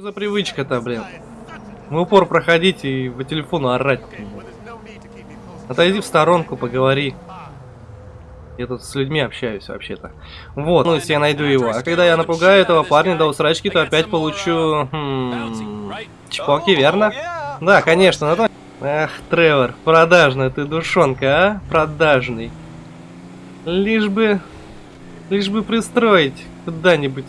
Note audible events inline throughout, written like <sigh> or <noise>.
Что за привычка-то, блин? В упор проходить и по телефону орать. Отойди в сторонку, поговори. Я тут с людьми общаюсь вообще-то. Вот, ну если я найду его. А когда я напугаю этого парня до усрачки, то опять получу... Хм, чпоки, верно? Да, конечно. Но... Ах, Тревор, продажная ты душонка, а? Продажный. Лишь бы... Лишь бы пристроить куда-нибудь.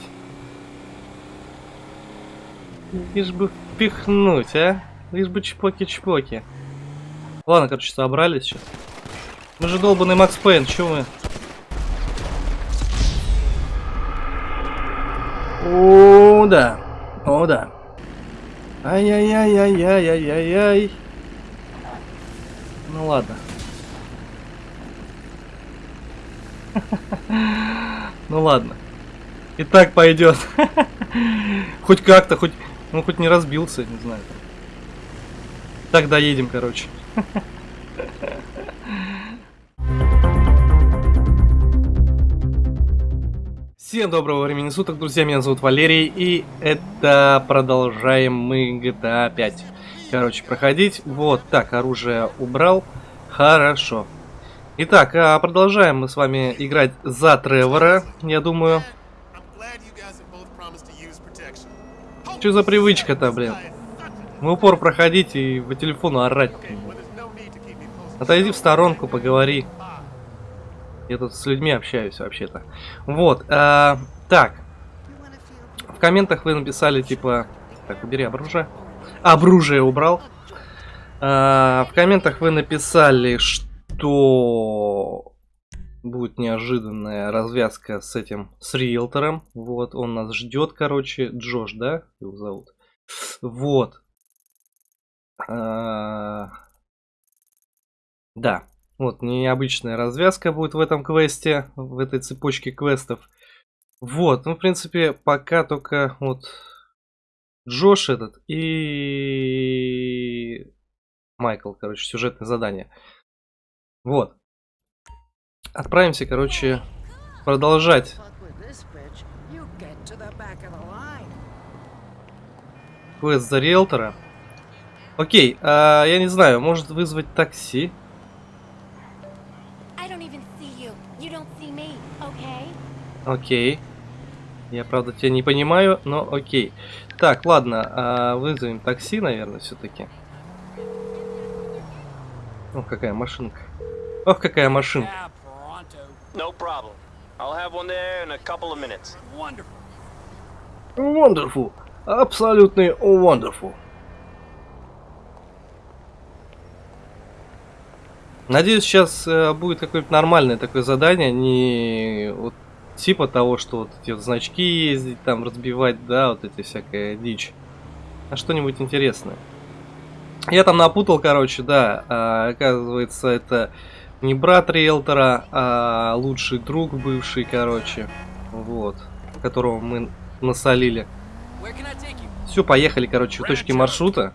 Лишь бы впихнуть, а? Лишь бы чпоки-чпоки. Ладно, короче, собрались сейчас. Мы же долбанный Макс Пейн, чё мы? О, да. О, да. Ай-яй-яй-яй-яй-яй-яй. Ну ладно. <laughs> Ну ладно. И так пойдет. <laughs> Хоть как-то, хоть ну, хоть не разбился, не знаю. Так, доедем, короче. Всем доброго времени суток, друзья, меня зовут Валерий, и это продолжаем мы GTA 5. Короче, проходить. Вот, так, оружие убрал. Хорошо. Итак, а продолжаем мы с вами играть за Тревора, я думаю. Что за привычка-то, блин? В упор проходить и по телефону орать. Отойди в сторонку, поговори. Я тут с людьми общаюсь вообще-то. Вот, а, так. В комментах вы написали, типа... Так, убери оружие. Оружие убрал. А, в комментах вы написали, что будет неожиданная развязка с этим, с риэлтором. Вот, он нас ждет, короче. Джош, да, его зовут? Вот. А... Да, вот, необычная развязка будет в этом квесте, в этой цепочке квестов. Вот, ну, в принципе, пока только вот Джош этот и Майкл, короче, сюжетное задание. Вот. Отправимся, короче, продолжать. Квест за риэлтора. Окей, а, я не знаю, может вызвать такси? Окей. Я, правда, тебя не понимаю, но окей. Так, ладно, а, вызовем такси, наверное, все-таки. Ох, какая машинка. Ох, какая машинка. No problem. I'll have one there in a couple of minutes. Wonderful. Wonderful. Абсолютный wonderful. Надеюсь, сейчас э, будет какое-то нормальное такое задание, не вот типа того, что вот эти вот значки ездить, там разбивать, да, вот эти всякая дичь. А что-нибудь интересное. Я там напутал, короче, да, а, оказывается, это не брат риэлтора, а лучший друг бывший, короче. Вот. Которого мы насолили. Все, поехали, короче, в точке маршрута.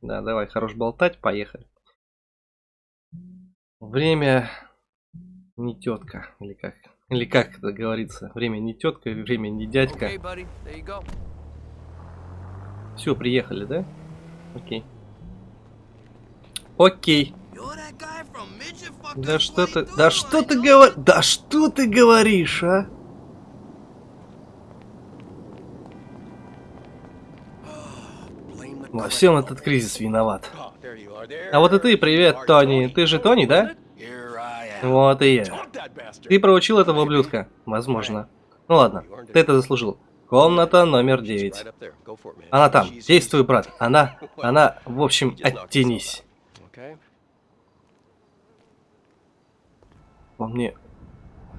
Да, давай, хорош болтать, поехали. Время не тетка, или как? Или как это говорится? Время не тетка, время не дядька. Все, приехали, да? Окей. Окей. Да что ты, да что ты говоришь, да что ты говоришь, а? Во всем этот кризис виноват. А вот и ты, привет, Тони. Ты же Тони, да? Вот и я. Ты проучил этого ублюдка? Возможно. Ну ладно, ты это заслужил. Комната номер 9. Она там. Действуй, брат. Она, она, в общем, оттянись. Он мне...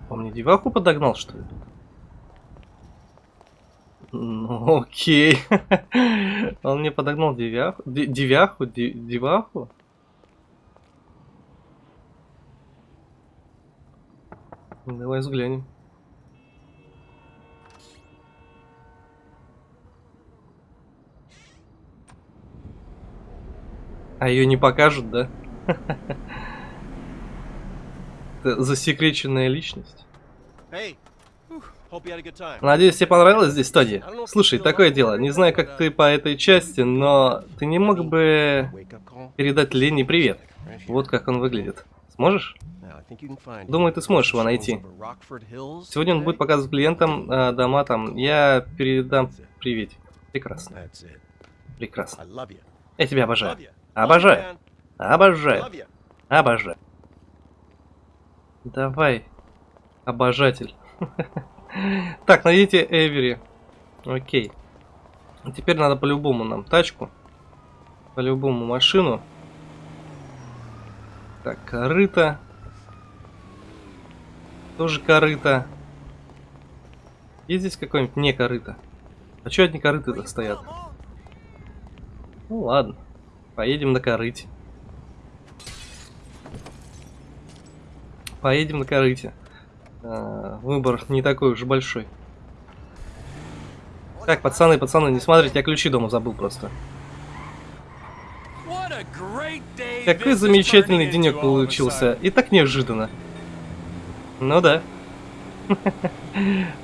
Он мне деваху подогнал, что ли? Ну, окей. <laughs> Он мне подогнал девяху. Девяху? Деваху? Давай взглянем. А ее не покажут, да? <laughs> Это засекреченная личность. Надеюсь, тебе понравилось здесь, Тони? Слушай, такое дело, не знаю, как ты по этой части, но ты не мог бы передать Ленни привет? Вот как он выглядит. Сможешь? Думаю, ты сможешь его найти. Сегодня он будет показывать клиентам э, дома там. Я передам привет. Прекрасно. Прекрасно. Я тебя обожаю. Обожаю. Обожаю. Обожаю. Давай, обожатель. <laughs> Так, найдите Эвери. Окей. Теперь надо по-любому нам тачку. По-любому машину. Так, корыто. Тоже корыто. Есть здесь какой-нибудь не корыто? А что одни корыты-то стоят? Ну ладно. Поедем на корыте. Поедем на корыте. А, выбор не такой уж большой. Так, пацаны, пацаны, не смотрите, я ключи дома забыл просто. Какой замечательный денек получился. И так неожиданно. Ну да. <laughs>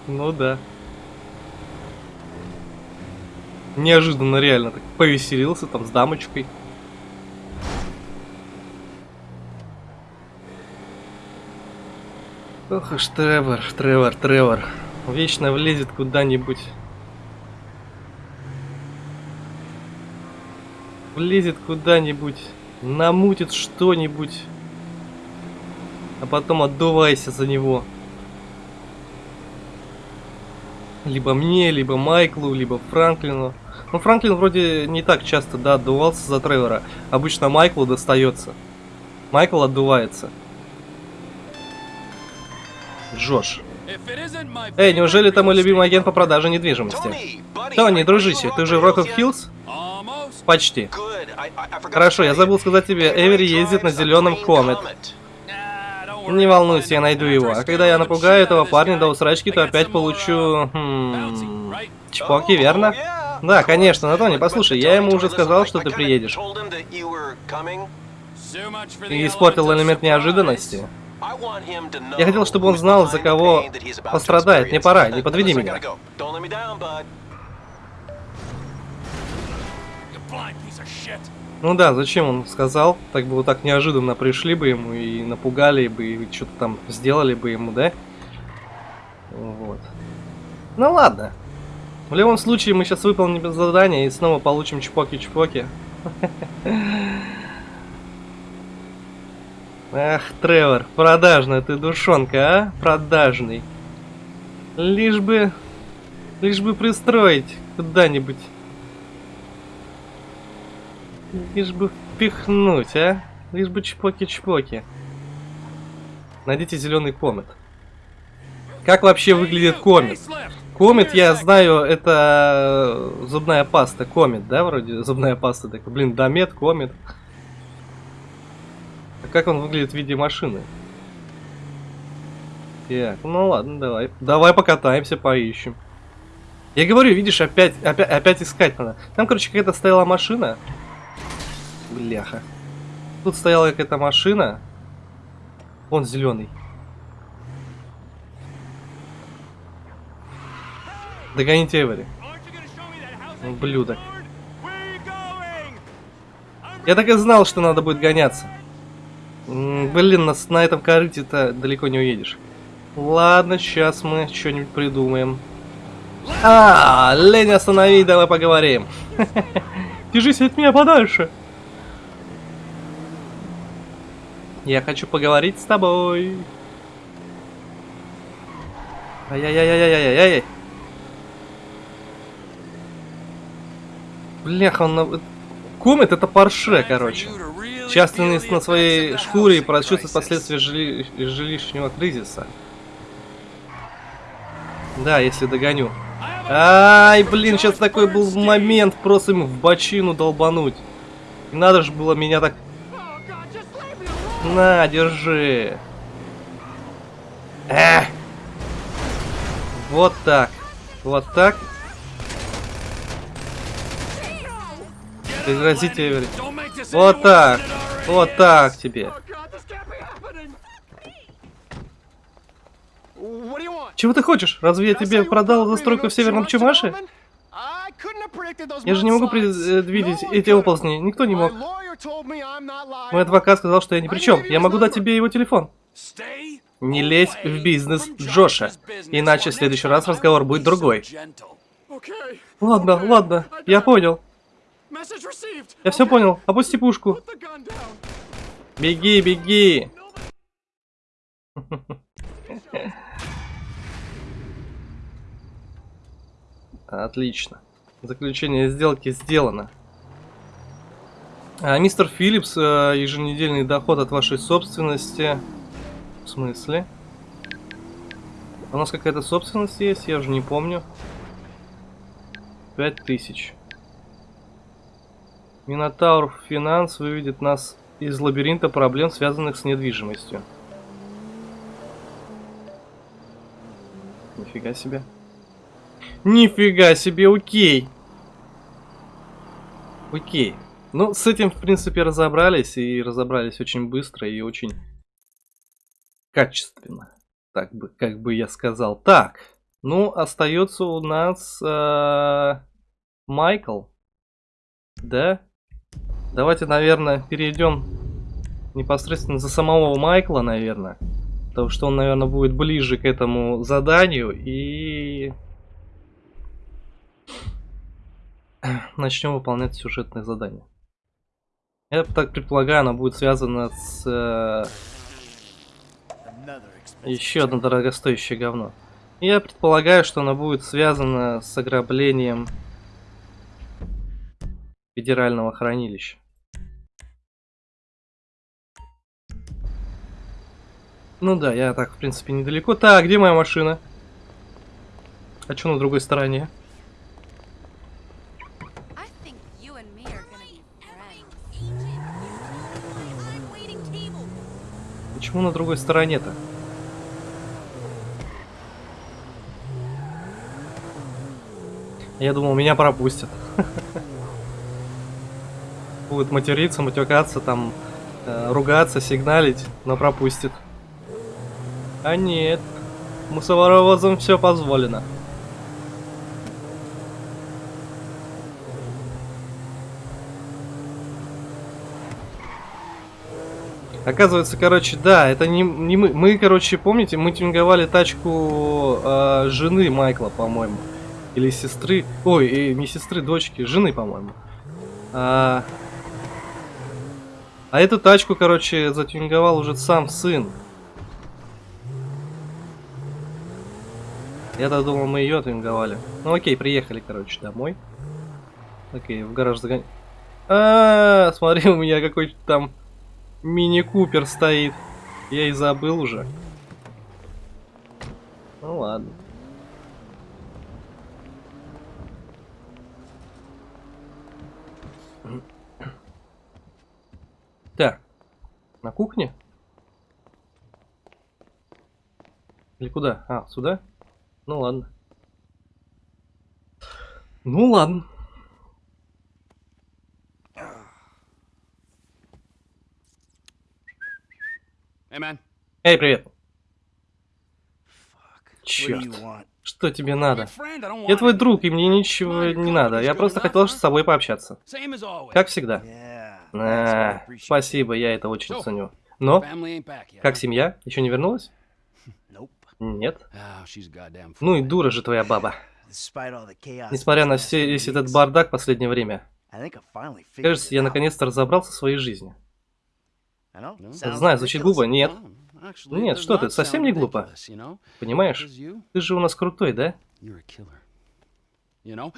Ну да. Неожиданно реально так повеселился там с дамочкой. Ох уж Тревор, Тревор, Тревор. Вечно влезет куда-нибудь. Влезет куда-нибудь, намутит что-нибудь, а потом отдувайся за него. Либо мне, либо Майклу, либо Франклину. Ну, Франклин вроде не так часто, да, отдувался за Тревора. Обычно Майклу достается. Майкл отдувается. Джош. Эй, неужели это мой любимый агент по продаже недвижимости? Тони, дружище, ты уже в Rock of Hills? Почти. Хорошо, я забыл сказать тебе, Эвери ездит на зеленом Комет. Не волнуйся, я найду его. А когда я напугаю этого парня до усрачки, то опять получу... Хм... Чпоки, верно? Да, конечно, но Тони, послушай, я ему уже сказал, что ты приедешь. И испортил элемент неожиданности. Я хотел, чтобы он знал, за кого пострадает. Не пора, не подведи меня. Ну да, зачем он сказал? Так бы вот так неожиданно пришли бы ему и напугали бы, и что-то там сделали бы ему, да? Вот. Ну ладно. В любом случае, мы сейчас выполним задание и снова получим чпоки-чпоки. <laughs> Ах, Тревор, продажная ты душонка, а? Продажный. Лишь бы... Лишь бы пристроить куда-нибудь. Лишь бы впихнуть, а? Лишь бы чпоки-чпоки. Найдите зеленый комет. Как вообще выглядит комет? Комет, я знаю, это зубная паста. Комет, да, вроде зубная паста. Так, блин, домет, комет. А как он выглядит в виде машины? Так, ну ладно, давай. Давай покатаемся, поищем. Я говорю, видишь, опять, опять, опять искать надо. Там, короче, какая-то стояла машина. Бляха. Тут стояла какая-то машина. Он зеленый. Догоните Эвери. Блюдо. Я так и знал, что надо будет гоняться. Блин, нас на этом корыте-то далеко не уедешь. Ладно, сейчас мы что-нибудь придумаем. А, Лень, останови, давай поговорим. <laughs> Держись от меня подальше. Я хочу поговорить с тобой. Ай-яй-яй-яй-яй-яй. Бляха, он... Комет это парше, короче. Частность на своей шкуре и прочувствовать последствия жили... жилищного кризиса. Да, если догоню. Ай, блин, сейчас такой был момент просто ему в бочину долбануть. надо же было меня так... На, держи. Эх. Вот так. Вот так. Прекратите, Эвери. Вот так. Вот так тебе. Чего ты хочешь? Разве я тебе продал застройку в Северном Чумаше? Я же не могу предвидеть эти оползни. Никто не мог. Мой адвокат сказал, что я ни при чем. Я могу дать тебе его телефон. Не лезь в бизнес Джоша, иначе в следующий раз разговор будет другой. Ладно, ладно, я понял. Я все понял. Опусти пушку. Беги, беги. Отлично. Заключение сделки сделано. А, мистер Филлипс, э, еженедельный доход от вашей собственности. В смысле? У нас какая-то собственность есть, я уже не помню. Пять тысяч. Минотавр Финанс выведет нас из лабиринта проблем, связанных с недвижимостью. Нифига себе. Нифига себе, окей. Окей. Ну, с этим, в принципе, разобрались. И разобрались очень быстро и очень качественно. Так бы, как бы я сказал. Так. Ну, остается у нас э, Майкл. Да? Давайте, наверное, перейдем непосредственно за самого Майкла, наверное. Потому что он, наверное, будет ближе к этому заданию. И <clears throat> начнем выполнять сюжетное задание. Я так предполагаю, оно будет связано с э, еще одно дорогостоящее говно. Я предполагаю, что оно будет связано с ограблением федерального хранилища. Ну да, я так, в принципе, недалеко. Так, где моя машина? А что на другой стороне? Почему на другой стороне-то? Я думал, меня пропустят. <laughs> Будет материться, матюкаться, там, э, ругаться, сигналить, но пропустит. А нет, мусоровозам все позволено. Оказывается, короче, да, это не, не мы. Мы, короче, помните, мы тюнговали тачку э, жены Майкла, по-моему. Или сестры. Ой, э, не сестры, дочки, жены, по-моему. А, а эту тачку, короче, затюнговал уже сам сын. Я-то думал, мы ее тюнговали. Ну окей, приехали, короче, домой. Окей, в гараж загон... А, смотри, у меня какой-то там мини-купер стоит. Я и забыл уже. Ну ладно. Так. На кухне? Или куда? А, сюда? Ну ладно. Ну ладно. Hey. Эй, привет. What do Черт. Что тебе надо? Я твой друг, и мне ничего не надо. Я просто хотел с тобой пообщаться. Как всегда. А, спасибо, я это очень ценю. Но, как семья? Еще не вернулась? Нет. Oh, Ну и дура же твоя баба. Несмотря на все, весь этот бардак в последнее время. Кажется, я наконец-то разобрался в своей жизни. Знаю, звучит глупо. Нет. Нет, что ты, совсем не глупо. Понимаешь? Ты же у нас крутой, да?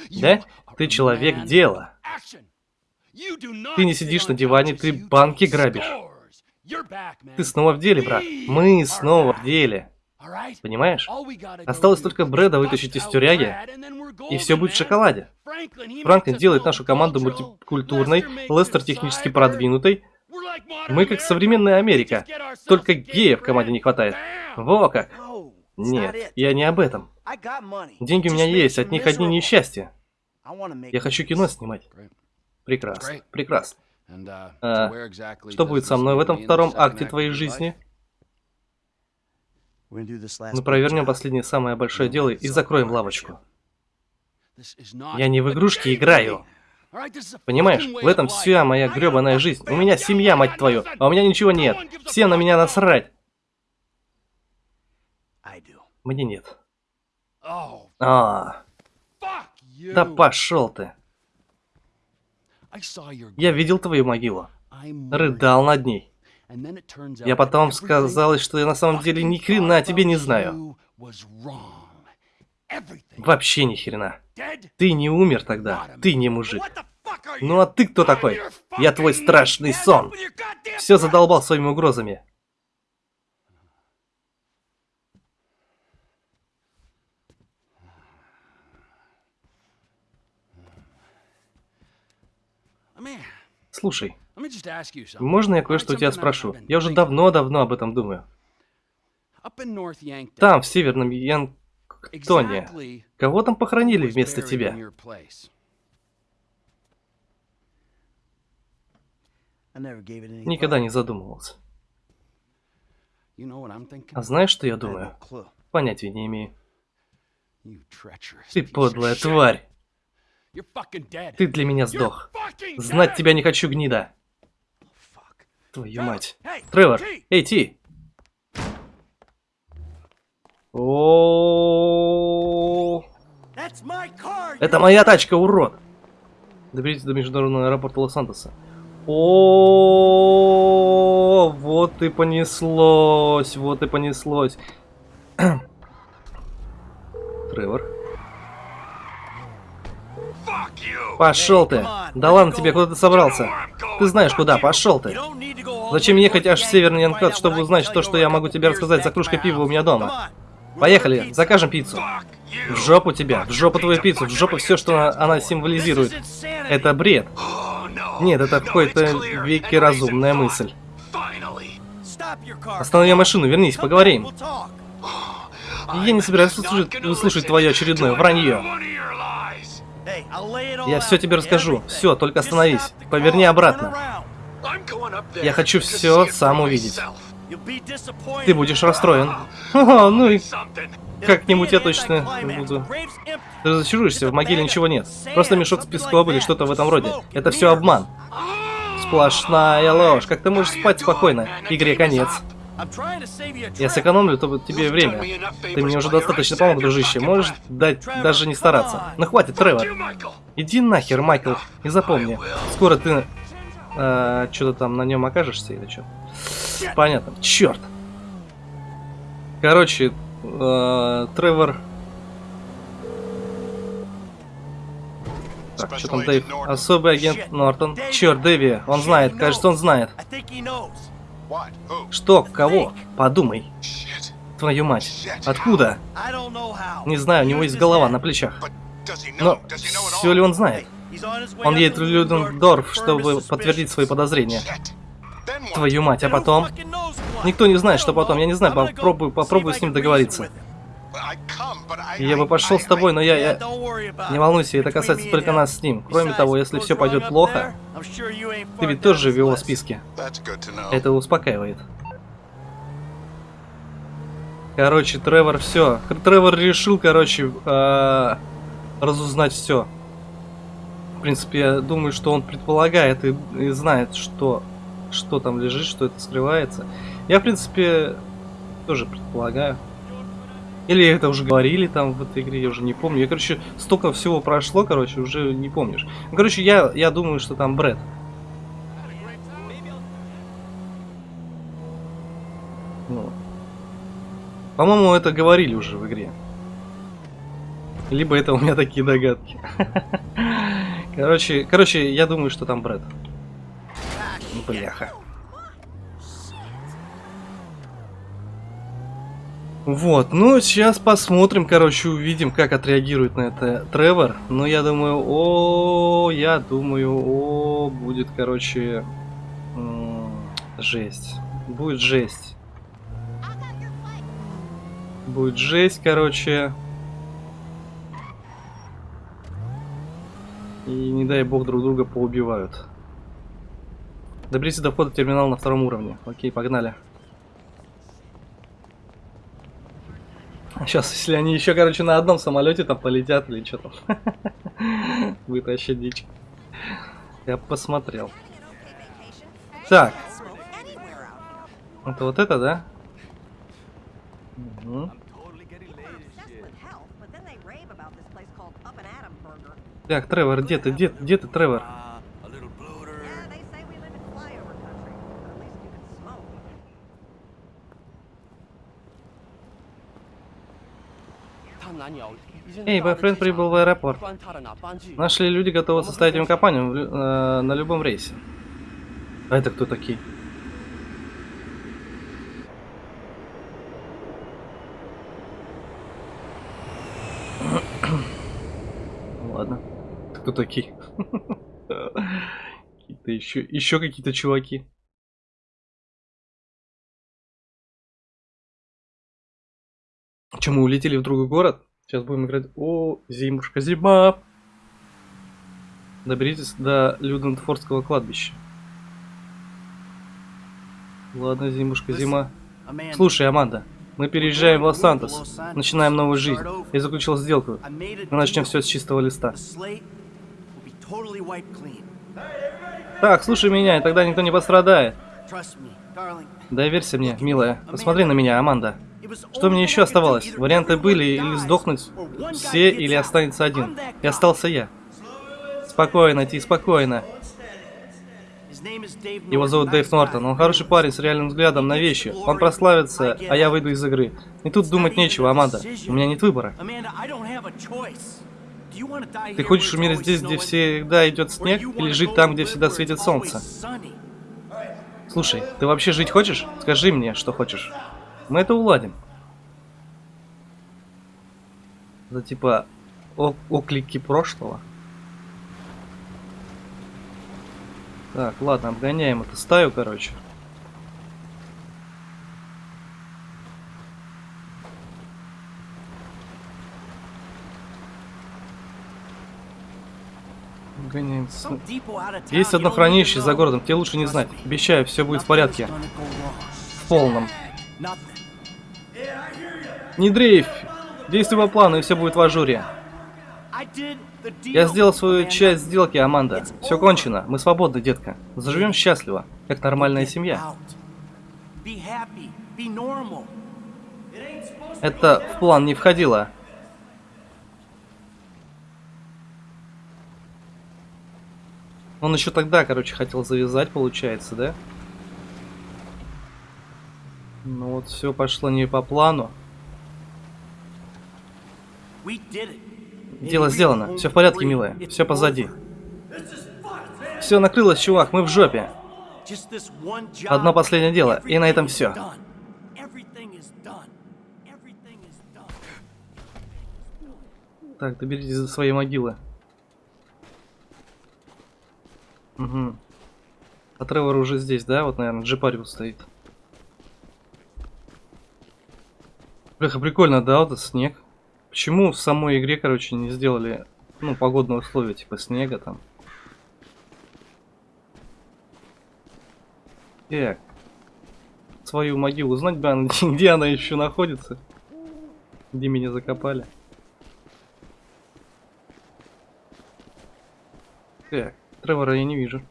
Да? Ты человек дела. Ты не сидишь на диване, ты банки грабишь. Ты снова в деле, брат. Мы снова в деле. Понимаешь? Осталось только Брэда вытащить из тюряги, И все будет в шоколаде. Франклин делает нашу команду мультикультурной, Лестер технически продвинутой. Мы как современная Америка. Только геев в команде не хватает. Во как. Нет, я не об этом. Деньги у меня есть, от них одни несчастья. Я хочу кино снимать. Прекрасно, прекрасно. Uh, А, Что будет со мной в этом втором акте твоей жизни? Мы провернем последнее самое большое дело и закроем лавочку. Я не в игрушки играю. Понимаешь, в этом вся моя гребаная жизнь. У меня семья, мать твою, а у меня ничего нет. Всем на меня насрать. Мне нет. Oh, А, да пошел ты. Я видел твою могилу. Рыдал над ней. Я потом сказалось, что я на самом деле ни хрена о тебе не знаю. Вообще ни хрена. Ты не умер тогда. Ты не мужик. Ну а ты кто такой? Я твой страшный сон. Все задолбал своими угрозами. Слушай, let me just ask you something. можно я кое-что у тебя something I've спрошу? been Я уже давно-давно об этом думаю. Up in North Yankton, Там, в Северном Янктоне, кого там похоронили who was вместо тебя? your place? I never gave it any Никогда thought. не задумывался. You know what I'm thinking? А знаешь, что я думаю? Понятия не имею. You treacherous Ты подлая тварь. Ты для меня сдох. Знать тебя не хочу, гнида. Твою мать. Тревор, эй, Ти. О. Это моя тачка, урод. Доберитесь до международного аэропорта Лос-Сантоса. О, вот и понеслось, вот и понеслось. Тревор. Пошел ты. Да ладно тебе, куда ты собрался? Ты знаешь куда, пошел ты. Зачем ехать аж в Северный Янкат, чтобы узнать то, что я могу тебе рассказать за кружкой пива у меня дома? Поехали, закажем пиццу. В жопу тебя, в жопу твою пиццу, в жопу все, что она, она символизирует. Это бред. Нет, это какой-то веки разумная мысль. Останови машину, вернись, поговорим. Я не собираюсь выслушать, выслушать твое очередное вранье. Я все тебе расскажу. Все, только остановись. Поверни обратно. Я хочу все сам увидеть. Ты будешь расстроен. <laughs> Ха-ха, ну и как-нибудь я точно буду. Ты разочаруешься, в могиле ничего нет. Просто мешок с песком или что-то в этом роде. Это все обман. Сплошная ложь. Как ты можешь спать спокойно? Игре конец. Я сэкономлю то- тебе время. Ты мне уже достаточно помог, дружище. Можешь дать даже не стараться. Ну хватит, Тревор. Иди нахер, Майкл. И запомни, скоро ты что-то там на нем окажешься или что? Понятно. Черт. Короче, э, Тревор. Так, что там, Дэйв? Особый агент Нортон. Черт, Дэви, он знает, кажется, он знает. Что, кого? Подумай. Твою мать. Откуда? Не знаю, у него есть голова на плечах. Но все ли он знает? Он едет в Людендорф, чтобы подтвердить свои подозрения. Твою мать, а потом? Никто не знает, что потом. Я не знаю, попробую, попробую с ним договориться. Я бы пошел с тобой, но я... я... Не волнуйся, это касается только нас с ним. Кроме того, если все пойдет плохо, ты ведь тоже в его списке. Это успокаивает. Короче, Тревор все. Тревор решил, короче, э, разузнать все. В принципе, я думаю, что он предполагает и, и знает, что, что там лежит, что это скрывается. Я, в принципе, тоже предполагаю. Или это уже говорили там в этой игре, я уже не помню. Я, короче, столько всего прошло, короче, уже не помнишь. Короче, я, я думаю, что там Брэд. Ну. По-моему, это говорили уже в игре. Либо это у меня такие догадки. <laughs> Короче, короче, я думаю, что там Брэд. Бляха. Вот, ну сейчас посмотрим, короче, увидим, как отреагирует на это Тревор. Ну, я думаю, о, я думаю, о, будет, короче, жесть. Будет жесть. Будет жесть, короче. И не дай бог друг друга поубивают. Доберитесь до входа терминал на втором уровне. Окей, погнали. Сейчас, если они еще, короче, на одном самолете там полетят или что там. <laughs> Вообще дичь. Я посмотрел. Так. Это вот это, да? Мгм. Так, Тревор, где ты? Где, где ты, Тревор? Эй, бойфренд прибыл в аэропорт. Нашли люди готовы составить им компанию в э, на любом рейсе. А это кто такие? <coughs> Ладно. Кто такие? <laughs> Какие-то еще, еще какие-то чуваки. Че, мы улетели в другой город? Сейчас будем играть... О, зимушка, зима! Доберитесь до Людентфордского кладбища. Ладно, зимушка, зима. Слушай, Аманда, мы переезжаем в Лос-Сантос, начинаем новую жизнь. Я заключил сделку. Мы начнем все с чистого листа. Так, слушай меня, и тогда никто не пострадает. Доверься мне, милая. Посмотри на меня, Аманда. Что мне еще оставалось? Варианты были или сдохнуть все, или останется один. И остался я. Спокойно, Ти, спокойно. Его зовут Дэйв Нортон. Он хороший парень с реальным взглядом на вещи. Он прославится, а я выйду из игры. И тут думать нечего, Аманда. У меня нет выбора. Ты хочешь умереть здесь, где всегда идет снег, или жить там, где всегда светит солнце? Слушай, ты вообще жить хочешь? Скажи мне, что хочешь. Мы это уладим. Это типа оклики прошлого. Так, ладно, обгоняем эту стаю, короче. Обгоняем. Есть одно хранилище за городом, тебе лучше не знать. Обещаю, все будет в порядке. В полном. Не дрейфь! Действуй по плану, и все будет в ажуре. Я сделал свою часть сделки, Аманда. Все кончено. Мы свободны, детка. Заживем счастливо, как нормальная семья. Это в план не входило. Он еще тогда, короче, хотел завязать, получается, да? Ну вот все пошло не по плану. Дело сделано. Все в порядке, милая. Все позади. Все накрылось, чувак. Мы в жопе. Одно последнее дело, и на этом все. Так, доберитесь до своей могилы. Угу. А Тревор уже здесь, да? Вот, наверное, Джипариус стоит. Бляха, прикольно, да, вот этот снег. Почему в самой игре, короче, не сделали, ну, погодные условия, типа снега там? Так. Свою могилу знать бы, она- <laughs> где она еще находится. Где меня закопали. Так, Тревора я не вижу.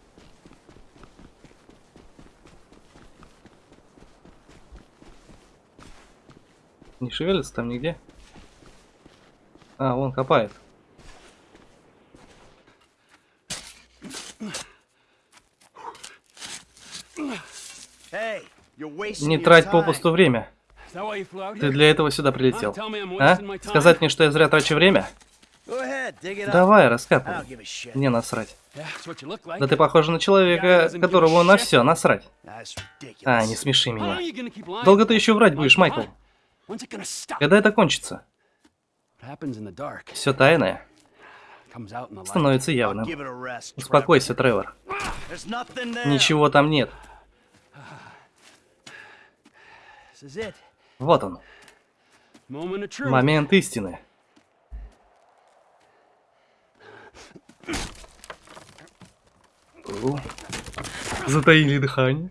Не шевелится там нигде? А, вон копает. Не трать попусту время. Ты для этого сюда прилетел. А? Сказать мне, что я зря трачу время? Давай, раскапывай. Не насрать. Да ты похож на человека, которому на все насрать. А, не смеши меня. Долго ты еще врать будешь, Майкл? Когда это кончится? Все тайное становится явным. Успокойся, Тревор. Ничего там нет. Вот он, момент истины. Затаили дыхание.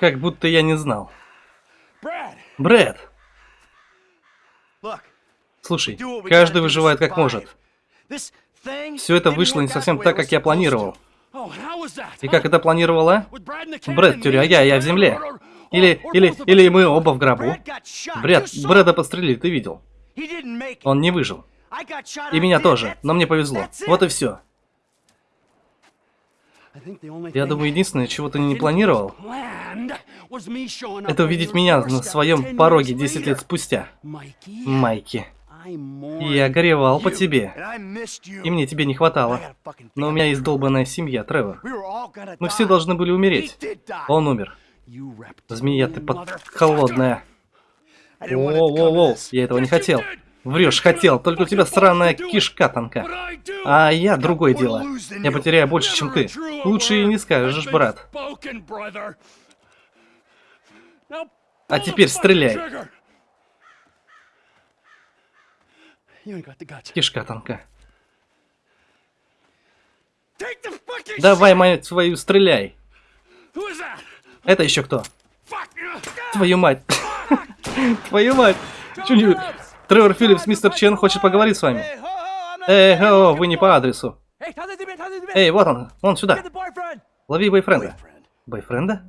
Как будто я не знал. Брэд, слушай, каждый выживает как может. Все это вышло не совсем так, как я планировал. Oh? И как это планировала? Брэд в а me я, в земле. Или, или, или мы оба в гробу. Брэд, Брэда подстрелили, ты видел? Он не выжил. И меня тоже, но мне повезло. Вот и все. Я думаю, единственное, чего ты не планировал, это увидеть меня на своем 10 пороге years 10 лет спустя. Майки. Я горевал по тебе. И мне тебе не хватало. Но у меня есть долбанная семья, Тревор. Мы все должны были умереть. Он умер. Змея, ты под... холодная. Воу-воу-воу, я этого не хотел. Врешь, хотел, только у тебя странная кишка тонка. А я другое дело. Я потеряю больше, чем ты. Лучше и не скажешь, брат. А теперь стреляй. Кишка fucking Давай, мать свою, стреляй. Это еще кто? Твою мать. <laughs> Твою мать. Чё Тревор Филлипс, мистер Чен хочет поговорить с вами. Эй, о, вы не по адресу. Эй, вот он, он сюда. Лови бойфренда. Бойфренда?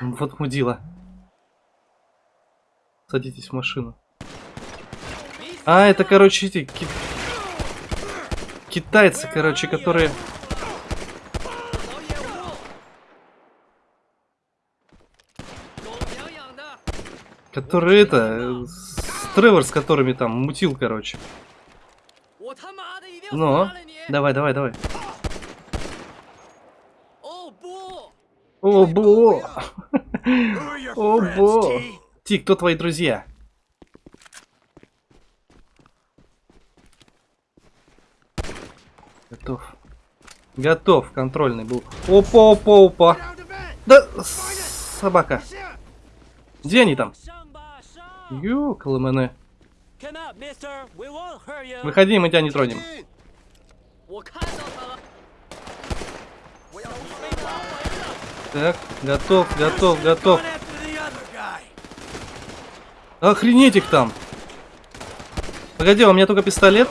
Вот мудила. Садитесь в машину. А, это, короче, эти ки- китайцы, короче, которые... Которые это... Тревор, с которыми там мутил, короче. Ну, давай, давай, давай. О, бо! О, бо! Ти, кто твои друзья? Готов. Готов, контрольный был. Опа, опа, опа. Да, собака. Где они там? Ёкалэмэне. Выходи, мы тебя не тронем. Так, готов, готов, готов. Охренеть их там. Погоди, у меня только пистолет?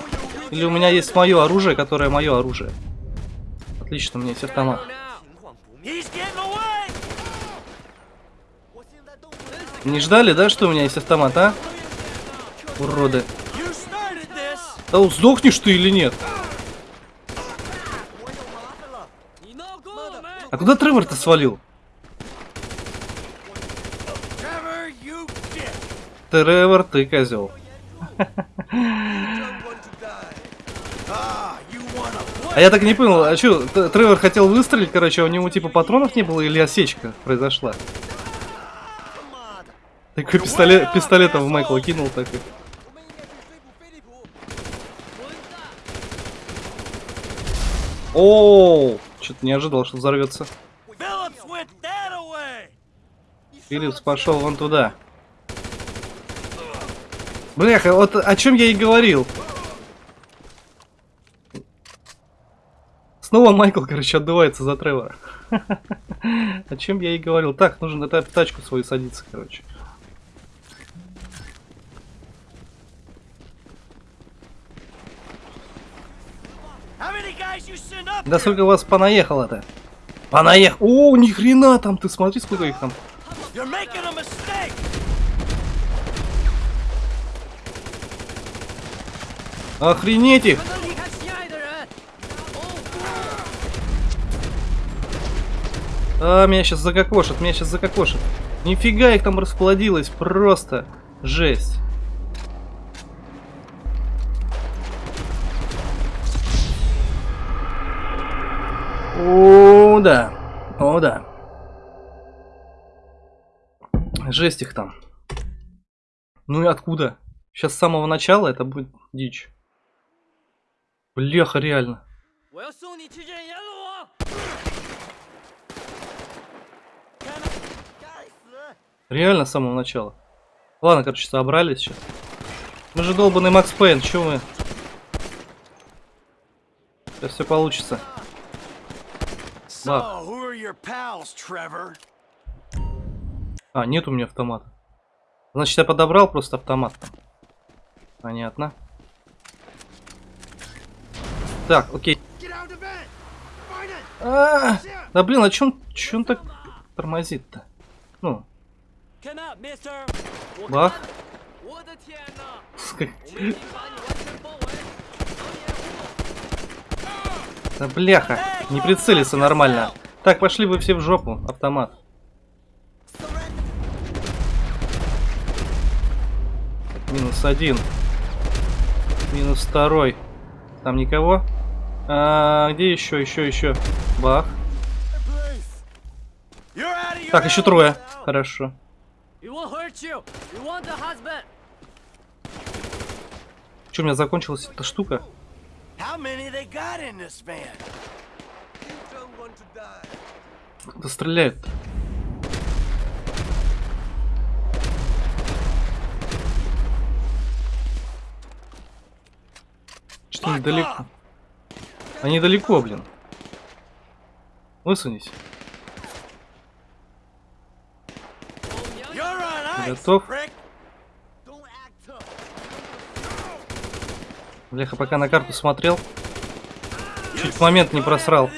Или у меня есть мое оружие, которое мое оружие? Отлично, у меня есть автомат. Не ждали, да, что у меня есть автомат, а? Уроды. Да сдохнешь ты или нет? А куда Тревор-то свалил? Тревор, ты козел. <laughs> А я так и не понял, а что, Тревор хотел выстрелить, короче, а у него типа патронов не было или осечка произошла? Такой пистолет, пистолетом в Майкла кинул такой. О, что-то не ожидал, что взорвется. Филлипс пошел вон туда. Бляха, вот о чем я и говорил. Снова Майкл, короче, отдувается за Тревора. <laughs> О чем я и говорил. Так, нужно на та- тачку свою садиться, короче. How many guys you send up Да сколько вас понаехало-то? Понаехал. О, ни хрена там, ты смотри, сколько их там. Охренеть их! А, меня сейчас закокошат, меня сейчас закокошат. Нифига их там расплодилось, просто жесть. О, да. О, да. Жесть их там. Ну и откуда? Сейчас с самого начала это будет дичь. Бляха, реально. Реально с самого начала. Ладно, короче, собрались сейчас. Мы же долбанный Макс Пейн, чё мы? Сейчас все получится. So, who are your pals, Trevor? А, нет у меня автомата. Значит, я подобрал просто автомат. Понятно. Так, окей. Find it! А, да блин, а чё он так тормозит-то? Ну, бах. Да бляха, не прицелиться нормально. Так, пошли вы все в жопу, автомат. Минус один. Минус второй. Там никого? А, где еще, еще, еще? Бах. Так, еще трое. Хорошо. Че, у меня закончилась эта штука? How many they got in this van? Кто стреляет? -то? Что они далеко? Они далеко, блин. Высунись. Готов? Бляха, пока на карту смотрел, чуть момент не просрал.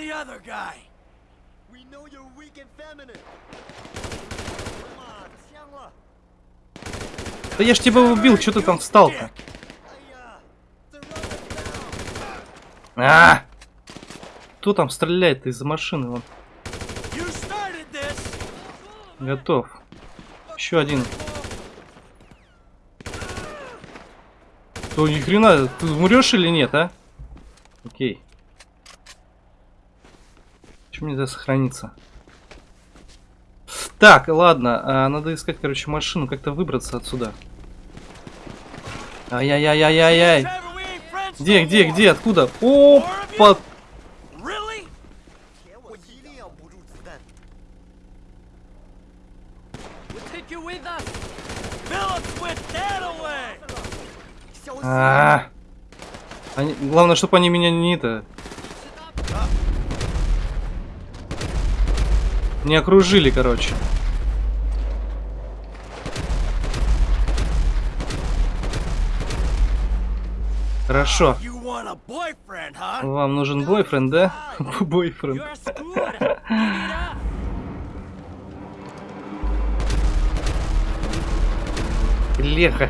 Да я ж тебя убил, что ты там встал-то? А! Кто там стреляет из машины? Вон. Готов. Еще один. То ни хрена, ты умрешь или нет, а? Окей. Чем нельзя сохраниться? Так, ладно, а, надо искать, короче, машину, как-то выбраться отсюда. Ай-яй-яй-яй-яй-яй. Где, где, где, откуда? Опа! А, они, главное, чтобы они меня не это не окружили, короче. Хорошо. Вам нужен бойфренд, да? Бойфренд. <laughs> Леха.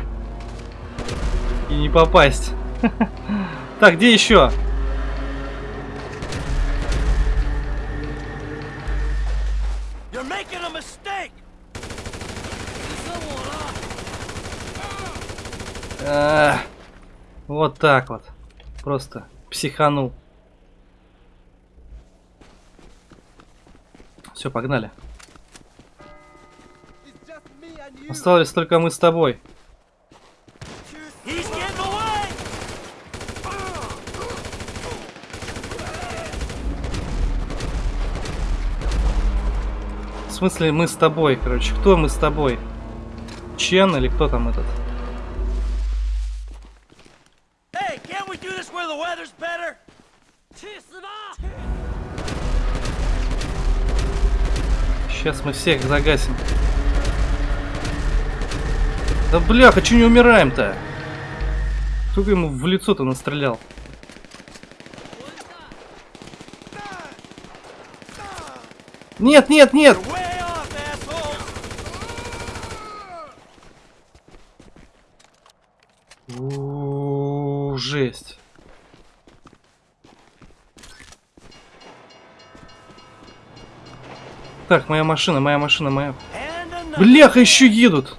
И не попасть. Так, где еще? А, Вот так вот. Просто психанул. Все, погнали. Остались только мы с тобой. смысле мы с тобой, короче. Кто мы с тобой? Чен или кто там этот? Сейчас мы всех загасим. Да бляха, че не умираем-то? Сколько ему в лицо-то настрелял? Нет, нет, нет! Так, моя машина, моя машина, моя. Бляха, еще едут!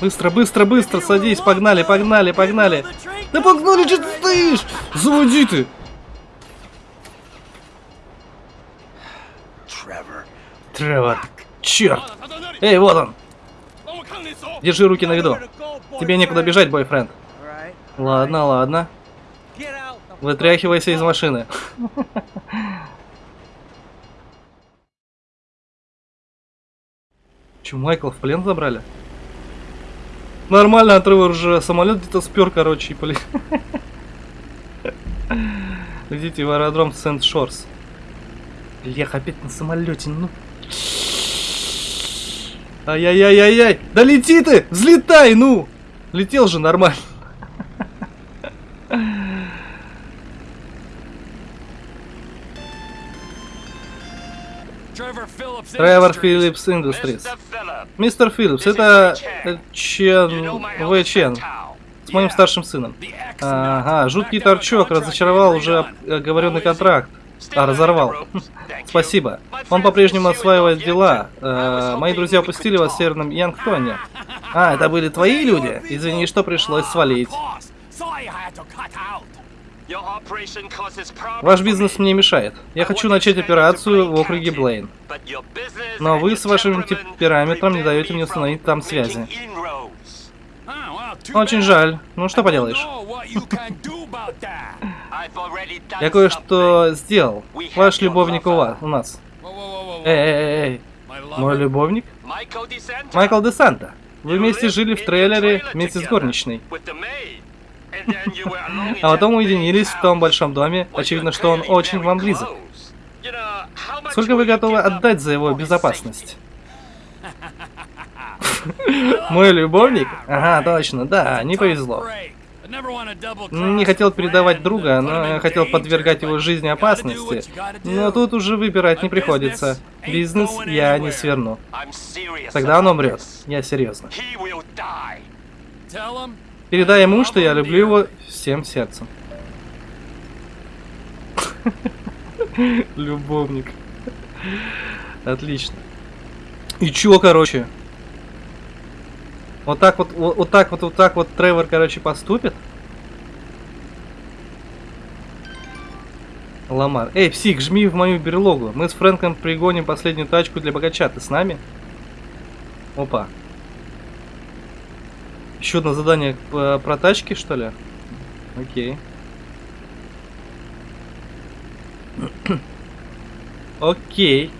Быстро, быстро, быстро, садись, погнали, погнали, погнали. Да погнали, что ты стоишь? Заводи ты! Тревор, черт! Эй, вот он! Держи руки на виду. Тебе некуда бежать, бойфренд. Ладно, ладно. Вытряхивайся из машины. <laughs> Че, Майкла в плен забрали? Нормально, Тревор уже самолет где-то спер, короче, и поле... <laughs> Летите в аэродром Сент-Шорс. Лех, опять на самолете, ну... Ай-яй-яй-яй-яй! Да лети ты! Взлетай, ну! Летел же нормально. <laughs> Тревор. Филлипс Industries. Мистер Филлипс, это Чен... Вы Чен. С моим старшим сыном. Ага, жуткий торчок разочаровал уже оговоренный контракт. А, разорвал. <laughs> Спасибо. Он по-прежнему осваивает дела. Э, мои друзья упустили вас в Северном Янгтоне. А, это были твои люди? Извини, что пришлось свалить. Ваш бизнес мне мешает. Я хочу начать операцию в округе Блейн. Но вы с вашим темпераметром не даете мне установить там связи. too Очень жаль. Ну что поделаешь? Я кое-что сделал. Ваш любовник у вас, у нас. Эй, эй, эй? Мой любовник? Майкл де Санта. Вы вместе жили в трейлере вместе с горничной. А потом уединились в том большом доме. Очевидно, что он очень вам близок. Сколько вы готовы отдать за его безопасность? <laughs> Мой любовник? Ага, точно, да, не повезло. Не хотел передавать друга, но хотел подвергать его жизни опасности. Но тут уже выбирать не приходится. Бизнес я не сверну. Тогда он умрет. Я серьезно. Передай ему, что я люблю его всем сердцем. Любовник. Отлично. И чё, короче? Вот так вот, вот, вот так вот, вот так вот Тревор, короче, поступит? Ламар. Эй, псих, жми в мою берлогу. Мы с Фрэнком пригоним последнюю тачку для богача. Ты с нами? Опа. Еще одно задание по- про тачки, что ли? Окей. <clears throat> Окей.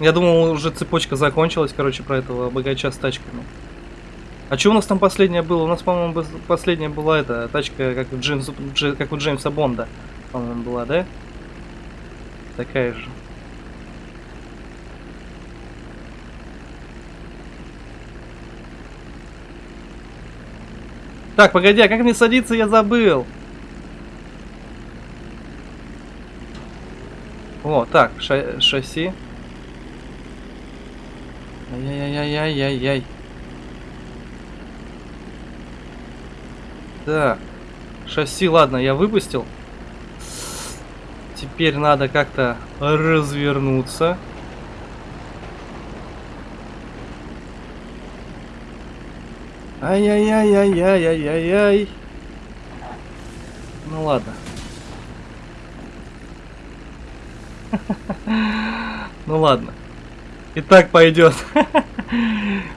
Я думал, уже цепочка закончилась, короче, про этого богача с тачками. А что у нас там последняя была? У нас, по-моему, последняя была эта тачка, как у, Джеймса, Дже- как у Джеймса Бонда. По-моему, была, да? Такая же. Так, погоди, а как мне садиться, я забыл. О, так, ша- шасси. Ай-яй-яй-яй-яй-яй. Так. Шасси, ладно, я выпустил. Теперь надо как-то развернуться. Ай-яй-яй-яй-яй-яй-яй. Ну ладно. <laughs> Ну ладно. И так пойдет. <laughs>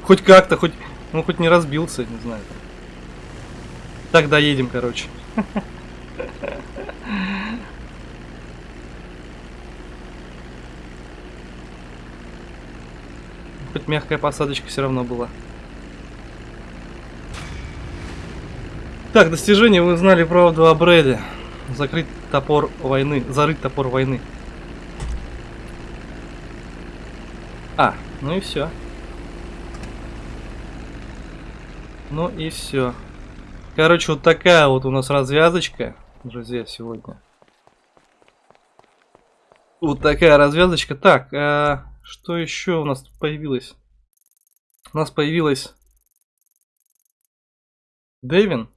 Хоть как-то, хоть. Ну хоть не разбился, не знаю. Так доедем, короче. <laughs> Хоть мягкая посадочка все равно была. Так, достижение вы узнали правду о Брэде. Закрыть топор войны. Зарыть топор войны. А, ну и все. Ну и все. Короче, вот такая вот у нас развязочка, друзья, сегодня. Вот такая развязочка. Так, а, что еще у нас тут появилось? У нас появилась Дэвин.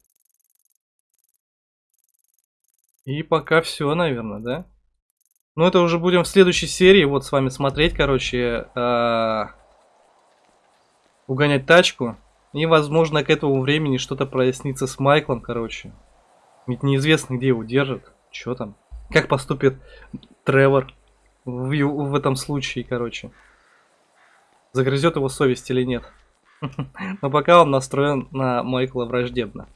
И пока все, наверное, да? Ну, это уже будем в следующей серии вот с вами смотреть, короче, а, угонять тачку. И, возможно, к этому времени что-то прояснится с Майклом, короче. Ведь неизвестно, где его держат. Что там? Как поступит Тревор в, в этом случае, короче. Загрызет его совесть или нет. <laughs> Но пока он настроен на Майкла враждебно.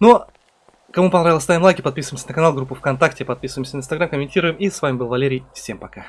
Ну, кому понравилось, ставим лайки, подписываемся на канал, группу ВКонтакте, подписываемся на Инстаграм, комментируем. И с вами был Валерий. Всем пока.